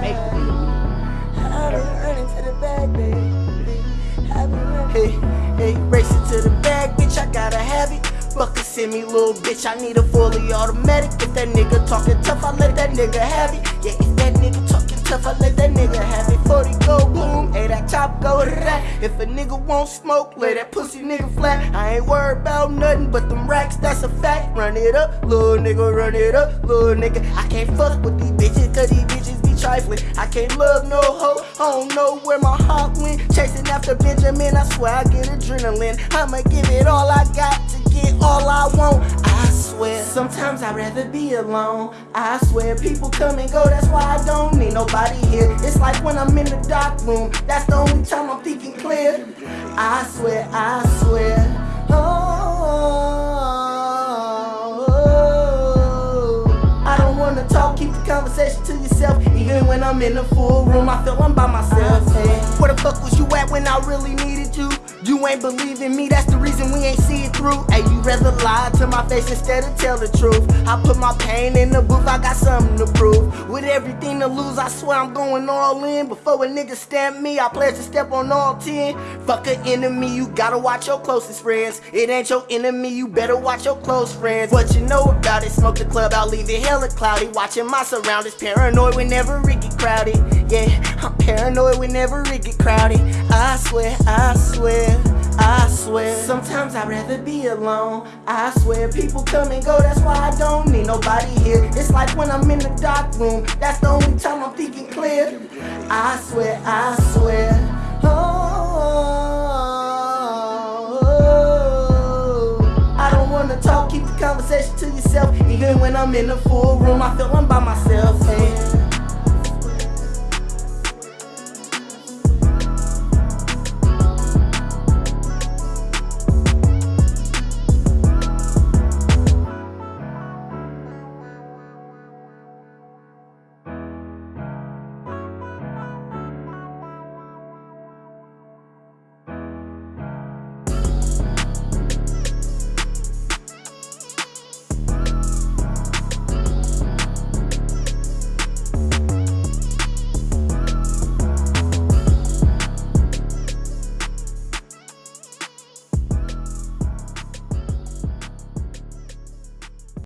make Hey, hey, it to the bag, bitch, I gotta have it. Fuck a semi, little bitch, I need a fully automatic. If that nigga talking tough, I let that nigga have it. Yeah, if that nigga talking tough, I let that nigga have it. 40 go boom, hey, that top go right. If a nigga won't smoke, let that pussy nigga flat. I ain't worried about nothing but them racks, that's a fact. Run it up, little nigga, run it up, little nigga. I can't fuck with these bitches. I can't love no hoe, I don't know where my heart went. Chasing after Benjamin, I swear I get adrenaline. I'ma give it all I got to get all I want. I swear, sometimes I'd rather be alone. I swear, people come and go, that's why I don't need nobody here. It's like when I'm in the dark room, that's the only time I'm thinking clear. I swear, I swear. Even when I'm in the full room, I feel I'm by myself. Hey, where the fuck was you at when I really needed you? You ain't believing me, that's the reason through. Hey, you rather lie to my face instead of tell the truth. I put my pain in the booth, I got something to prove. With everything to lose, I swear I'm going all in. Before a nigga stamp me, I pledge to step on all 10. Fuck an enemy, you gotta watch your closest friends. It ain't your enemy, you better watch your close friends. What you know about it, smoke the club out, leave it hella cloudy. Watching my surroundings, paranoid whenever it get crowded. Yeah, I'm paranoid whenever it get crowded. I swear, I swear. Swear, sometimes I'd rather be alone. I swear, people come and go, that's why I don't need nobody here. It's like when I'm in the dark room, that's the only time I'm thinking clear. I swear, I swear. Oh, I don't wanna talk, keep the conversation to yourself. Even when I'm in the full room, I feel I'm by myself. Hey.